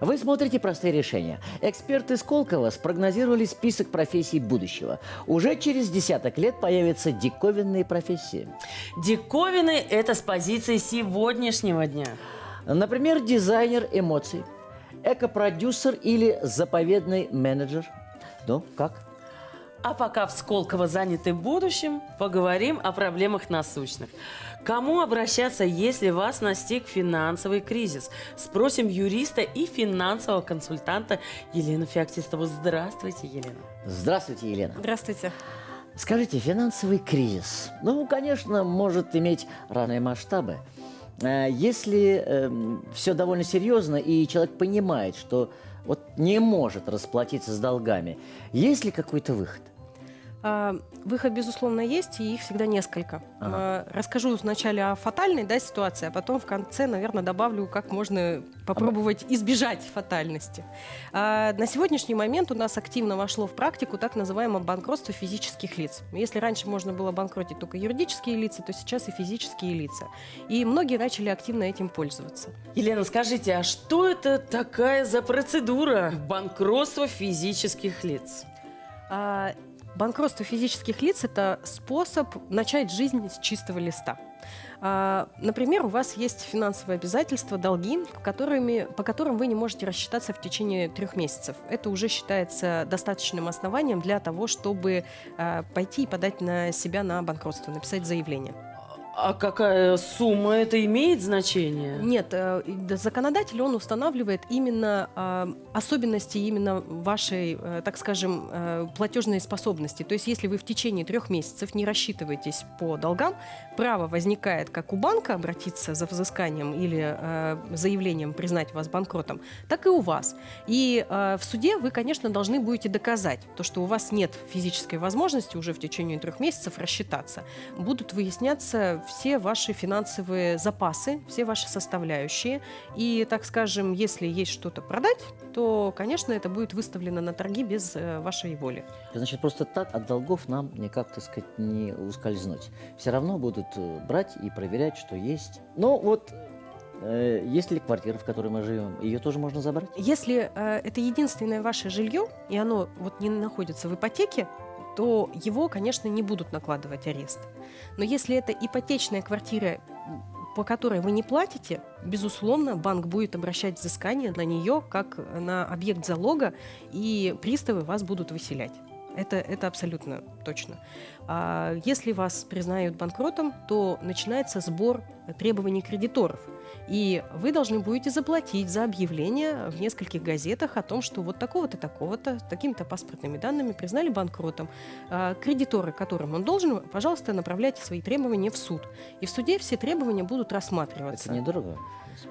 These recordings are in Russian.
Вы смотрите «Простые решения». Эксперты Сколково спрогнозировали список профессий будущего. Уже через десяток лет появятся диковинные профессии. Диковины – это с позиции сегодняшнего дня. Например, дизайнер эмоций, экопродюсер или заповедный менеджер. Ну, как? А пока в Сколково заняты будущим, поговорим о проблемах насущных. Кому обращаться, если вас настиг финансовый кризис? Спросим юриста и финансового консультанта Елену Феоктистову. Здравствуйте, Елена. Здравствуйте, Елена. Здравствуйте. Скажите, финансовый кризис, ну, конечно, может иметь разные масштабы. Э, Если э, все довольно серьезно, и человек понимает, что вот не может расплатиться с долгами, есть ли какой-то выход? А, Выход, безусловно, есть, и их всегда несколько. А, Расскажу вначале о фатальной да, ситуации, а потом в конце, наверное, добавлю, как можно попробовать избежать фатальности. А, На сегодняшний момент у нас активно вошло в практику так называемое банкротство физических лиц. Если раньше можно было банкротить только юридические лица, то сейчас и физические лица. И многие начали активно этим пользоваться. Елена, скажите, а что это такая за процедура банкротства физических лиц? Банкротство физических лиц – это способ начать жизнь с чистого листа. А, Например, у вас есть финансовые обязательства, долги, которыми, по которым вы не можете рассчитаться в течение трех месяцев. Это уже считается достаточным основанием для того, чтобы а, пойти и подать на себя на банкротство, написать заявление. А какая сумма это имеет значение? Нет, э, да, законодатель, он устанавливает именно э, особенности именно вашей, э, так скажем, э, платежной способности. То есть, если вы в течение трех месяцев не рассчитываетесь по долгам, право возникает как у банка обратиться за взысканием или заявлением признать вас банкротом, так и у вас. И в суде вы, конечно, должны будете доказать то, что у вас нет физической возможности уже в течение трех месяцев рассчитаться. Будут выясняться все ваши финансовые запасы, все ваши составляющие. И, так скажем, если есть что-то продать, то, конечно, это будет выставлено на торги без э, вашей воли. Значит, просто так от долгов нам никак, так сказать, не ускользнуть. Все равно будут э, брать и проверять, что есть. Но вот э, есть ли квартира, в которой мы живем, ее тоже можно забрать? Если э, это единственное ваше жилье, и оно вот не находится в ипотеке, то его, конечно, не будут накладывать арест. Но если это ипотечная квартира, по которой вы не платите, безусловно, банк будет обращать взыскание на нее как на объект залога, и приставы вас будут выселять. Это, это абсолютно точно. А если вас признают банкротом, то начинается сбор требований кредиторов. И вы должны будете заплатить за объявление в нескольких газетах о том, что вот такого-то, такого-то, такими-то паспортными данными признали банкротом. А кредиторы, которым он должен, пожалуйста, направляйте свои требования в суд. И в суде все требования будут рассматриваться. Это недорого.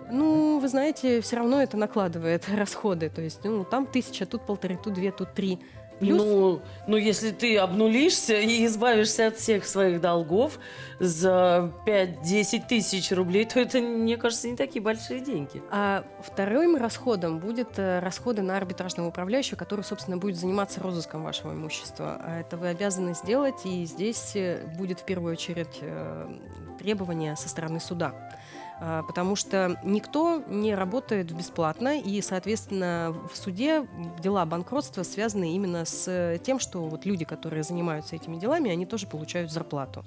Ну, вы знаете, все равно это накладывает расходы. То есть, ну, там тысяча, тут полторы, тут две, тут три. Плюс Ну, ну, если ты обнулишься и избавишься от всех своих долгов за 5-10 тысяч рублей, то это, мне кажется, не такие большие деньги. А вторым расходом будет э, расходы на арбитражного управляющего, который, собственно, будет заниматься розыском вашего имущества. А это вы обязаны сделать, и здесь э, будет в первую очередь э, требование со стороны суда. А, Потому что никто не работает бесплатно, и, соответственно, в суде дела банкротства связаны именно с тем, что вот люди, которые занимаются этими делами, они тоже получают зарплату.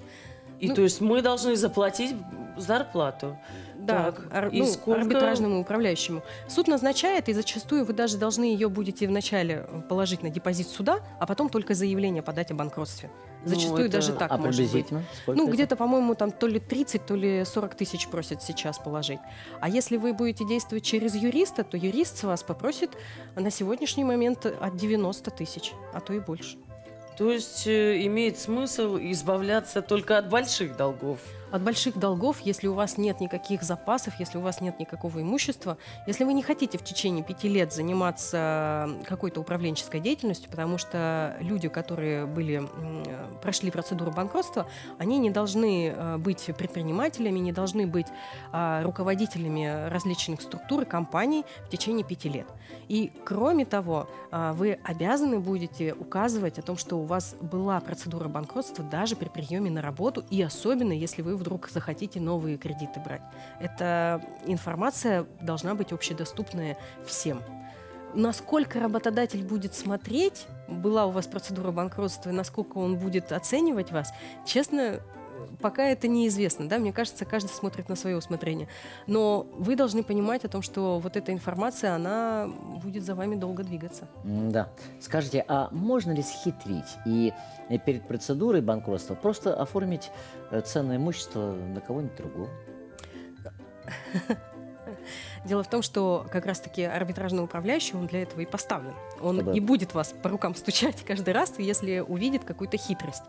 И Ну- то есть мы должны заплатить зарплату. Да, Так, ар- и ну, сколько- арбитражному управляющему. Суд назначает, и зачастую вы даже должны ее будете вначале положить на депозит суда, а потом только заявление подать о банкротстве. Ну, Зачастую это- даже так а может быть. Ну, где-то, по-моему, там то ли 30, то ли 40 тысяч просят сейчас положить. А если вы будете действовать через юриста, то юрист с вас попросит на сегодняшний момент от 90 тысяч, а то и больше. То есть э, имеет смысл избавляться только от больших долгов. От больших долгов, если у вас нет никаких запасов, если у вас нет никакого имущества, если вы не хотите в течение пяти лет заниматься какой-то управленческой деятельностью, потому что люди, которые были, прошли процедуру банкротства, они не должны э, быть предпринимателями, не должны быть а, руководителями различных структур и компаний в течение пяти лет. И кроме того, а, вы обязаны будете указывать о том, что у вас была процедура банкротства даже при приеме на работу, и особенно если вы вдруг захотите новые кредиты брать. Эта информация должна быть общедоступная всем. Насколько работодатель будет смотреть, была у вас процедура банкротства, и насколько он будет оценивать вас, честно, пока это неизвестно, да, мне кажется, каждый смотрит на свое усмотрение. Но вы должны понимать о том, что вот эта информация, она будет за вами долго двигаться. Да. Скажите, а можно ли схитрить и э, перед процедурой банкротства просто оформить э, ценное имущество на кого-нибудь другого? Дело в том, что как раз-таки арбитражный управляющий, он для этого и поставлен. Он Да. не будет вас по рукам стучать каждый раз, если увидит какую-то хитрость.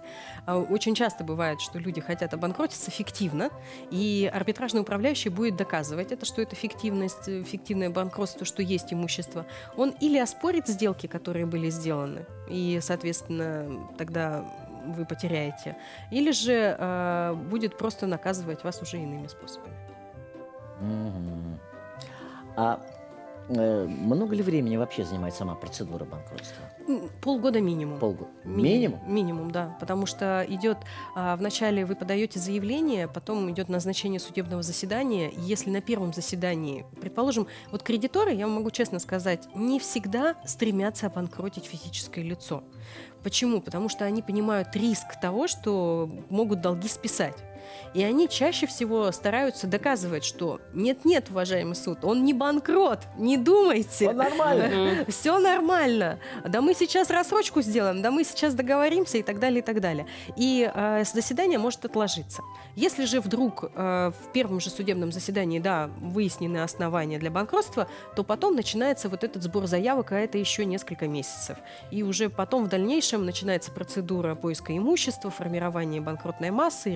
А Очень часто бывает, что люди хотят обанкротиться фиктивно, и арбитражный управляющий будет доказывать это, что это фиктивность, фиктивное банкротство, что есть имущество. Он или оспорит сделки, которые были сделаны, и, соответственно, тогда вы потеряете, или же э, будет просто наказывать вас уже иными способами. Мгм. А э, много ли времени вообще занимает сама процедура банкротства? Полгода минимум. Полгода. Ми- Минимум? Минимум, да. Потому что идет а, вначале вы подаете заявление, потом идет назначение судебного заседания. Если на первом заседании, предположим, вот кредиторы, я вам могу честно сказать, не всегда стремятся обанкротить физическое лицо. Почему? Потому что они понимают риск того, что могут долги списать. И они чаще всего стараются доказывать, что нет-нет, уважаемый суд, он не банкрот, не думайте. нормально. Все нормально. Да мы сейчас рассрочку сделаем, да мы сейчас договоримся и так далее, и так далее. И э, заседание может отложиться. Если же вдруг э, в первом же судебном заседании, да, выяснены основания для банкротства, то потом начинается вот этот сбор заявок, а это еще несколько месяцев. И уже потом в дальнейшем начинается процедура поиска имущества, формирования банкротной массы,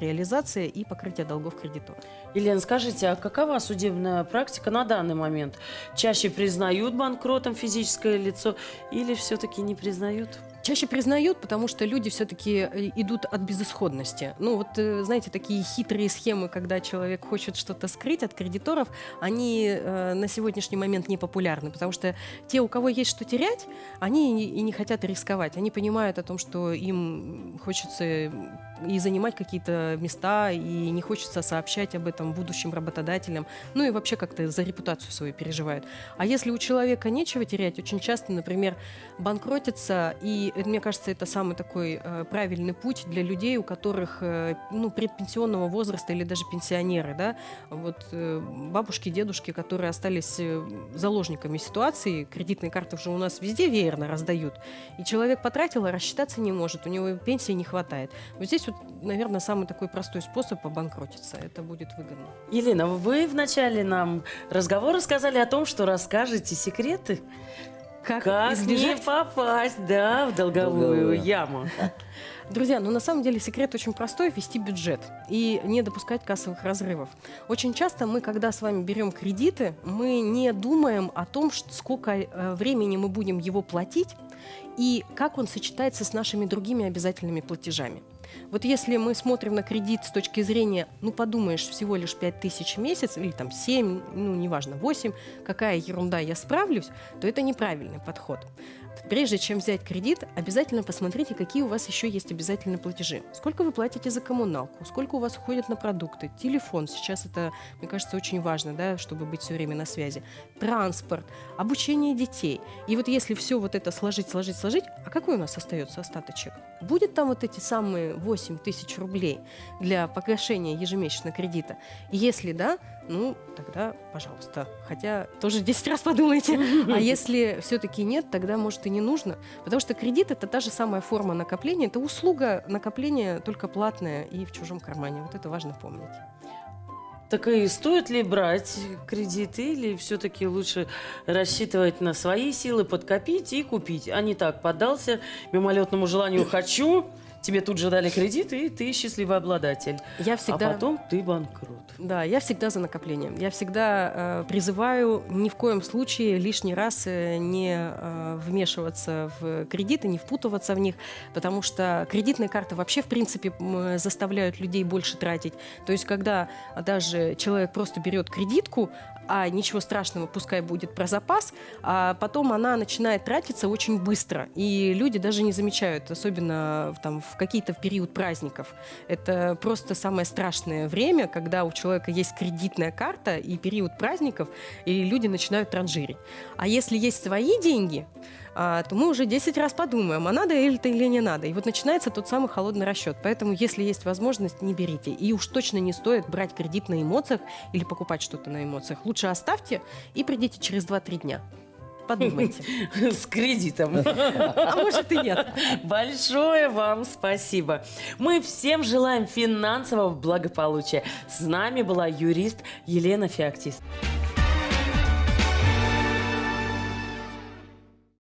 и покрытия долгов кредитора. Елена, скажите, а какова судебная практика на данный момент? Чаще признают банкротом физическое лицо или все-таки не признают? Чаще признают, потому что люди все-таки идут от безысходности. Ну вот, э, знаете, такие хитрые схемы, когда человек хочет что-то скрыть от кредиторов, они э, на сегодняшний момент не популярны, потому что те, у кого есть что терять, они и не хотят рисковать. Они понимают о том, что им хочется и занимать какие-то места, и не хочется сообщать об этом будущим работодателям, ну и вообще как-то за репутацию свою переживают. А если у человека нечего терять, очень часто, например, банкротится, и мне кажется, это самый такой э, правильный путь для людей, у которых э, ну, предпенсионного возраста или даже пенсионеры, да, вот э, бабушки, дедушки, которые остались заложниками ситуации, кредитные карты уже у нас везде веерно раздают, и человек потратил, а рассчитаться не может, у него пенсии не хватает. Вот здесь вот, наверное, самый такой простой способ обанкротиться, это будет выгодно. Елена, вы в начале нам разговора сказали о том, что расскажете секреты, как не избежать попасть, да, в долговую Долговую. яму. Друзья, ну на самом деле секрет очень простой – вести бюджет и не допускать кассовых разрывов. Очень часто мы, когда с вами берем кредиты, мы не думаем о том, сколько э, времени мы будем его платить и как он сочетается с нашими другими обязательными платежами. Вот если мы смотрим на кредит с точки зрения, ну подумаешь, всего лишь 5 тысяч в месяц или там 7, ну неважно, 8, какая ерунда, я справлюсь, то это неправильный подход. Прежде чем взять кредит, обязательно посмотрите, какие у вас еще есть обязательные платежи. Сколько вы платите за коммуналку, сколько у вас уходит на продукты, телефон. Сейчас это, мне кажется, очень важно, да, чтобы быть все время на связи. Транспорт, обучение детей. И вот если все вот это сложить, сложить, сложить, а какой у нас остается остаточек? Будет там вот эти самые 8 тысяч рублей для погашения ежемесячного кредита? Если да, ну, тогда, пожалуйста. Хотя тоже 10 раз подумайте. А если все-таки нет, тогда, может, и не нужно. Потому что кредит – это та же самая форма накопления. Это услуга накопления, только платная и в чужом кармане. Вот это важно помнить. Так и стоит ли брать кредиты или все-таки лучше рассчитывать на свои силы, подкопить и купить, а не так поддался мимолетному желанию «хочу», тебе тут же дали кредит, и ты счастливый обладатель. Я всегда... А потом ты банкрот. Да, я всегда за накопление. Я всегда э, призываю ни в коем случае лишний раз э, не э, вмешиваться в кредиты, не впутываться в них, потому что кредитные карты вообще, в принципе, заставляют людей больше тратить. То есть, когда даже человек просто берет кредитку, а ничего страшного, пускай будет про запас, а потом она начинает тратиться очень быстро, и люди даже не замечают, особенно там, в какие-то в период праздников. Это просто самое страшное время, когда у человека есть кредитная карта и период праздников, и люди начинают транжирить. А если есть свои деньги, а, то мы уже 10 раз подумаем, а надо это или не надо. И вот начинается тот самый холодный расчет. Поэтому, если есть возможность, не берите. И уж точно не стоит брать кредит на эмоциях или покупать что-то на эмоциях. Лучше оставьте и придите через 2-3 дня. Подумайте. С кредитом. А может и нет. Большое вам спасибо. Мы всем желаем финансового благополучия. С нами была юрист Елена Феоктист.